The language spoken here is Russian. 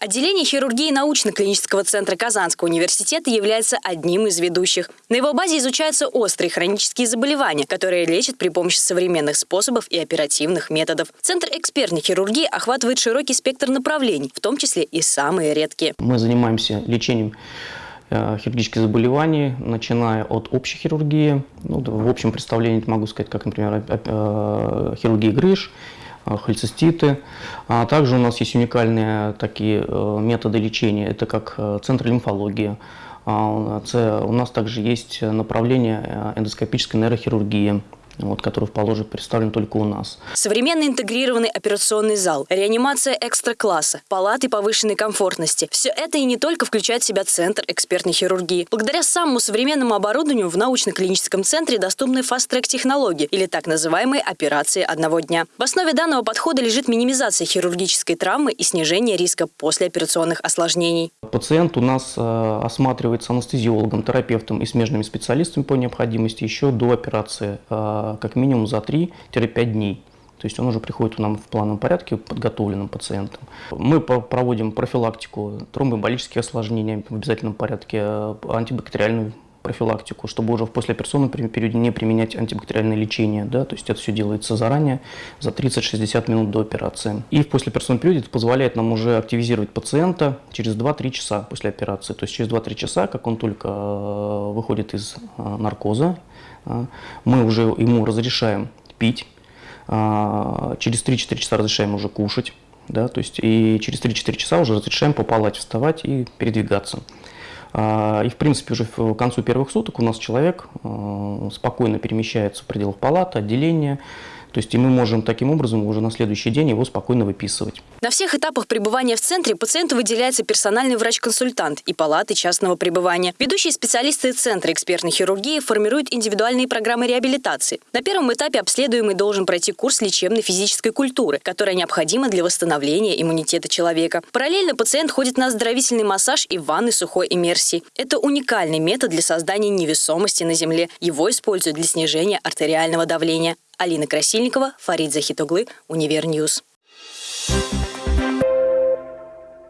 Отделение хирургии научно-клинического центра Казанского университета является одним из ведущих. На его базе изучаются острые хронические заболевания, которые лечат при помощи современных способов и оперативных методов. Центр экспертной хирургии охватывает широкий спектр направлений, в том числе и самые редкие. Мы занимаемся лечением э, хирургических заболеваний, начиная от общей хирургии. Ну, в общем представлении могу сказать, как, например, э, хирургия грыж, холециститы. А также у нас есть уникальные такие методы лечения, это как центр лимфологии. А, у нас также есть направление эндоскопической нейрохирургии вот, который в Положи представлен только у нас. Современный интегрированный операционный зал, реанимация экстра-класса, палаты повышенной комфортности – все это и не только включает в себя Центр экспертной хирургии. Благодаря самому современному оборудованию в научно-клиническом центре доступны фаст-трек технологии или так называемые операции одного дня. В основе данного подхода лежит минимизация хирургической травмы и снижение риска послеоперационных осложнений. Пациент у нас э, осматривается анестезиологом, терапевтом и смежными специалистами по необходимости еще до операции э, как минимум за 3-5 дней. То есть он уже приходит к нам в плановом порядке подготовленным пациентом. Мы проводим профилактику тромбоэмболических осложнений в обязательном порядке, э, антибактериальную профилактику, чтобы уже в послеоперационном периоде не применять антибактериальное лечение. Да? То есть это все делается заранее, за 30-60 минут до операции. И в послеоперационном периоде это позволяет нам уже активизировать пациента через 2-3 часа после операции. То есть через 2-3 часа, как он только э, выходит из э, наркоза, а, мы уже ему разрешаем пить, через 3-4 часа разрешаем уже кушать, да, то есть и через 3-4 часа уже разрешаем по палате вставать и передвигаться. А, и, в принципе, уже к концу первых суток у нас человек спокойно перемещается в пределах палаты, отделения, то есть и мы можем таким образом уже на следующий день его спокойно выписывать. На всех этапах пребывания в центре пациенту выделяется персональный врач-консультант и палаты частного пребывания. Ведущие специалисты Центра экспертной хирургии формируют индивидуальные программы реабилитации. На первом этапе обследуемый должен пройти курс лечебной физической культуры, которая необходима для восстановления иммунитета человека. Параллельно пациент ходит на оздоровительный массаж и ванны сухой иммерсии. Это уникальный метод для создания невесомости на Земле. Его используют для снижения артериального давления. Алина Красильникова, Фарид Захитоглы, Univer News.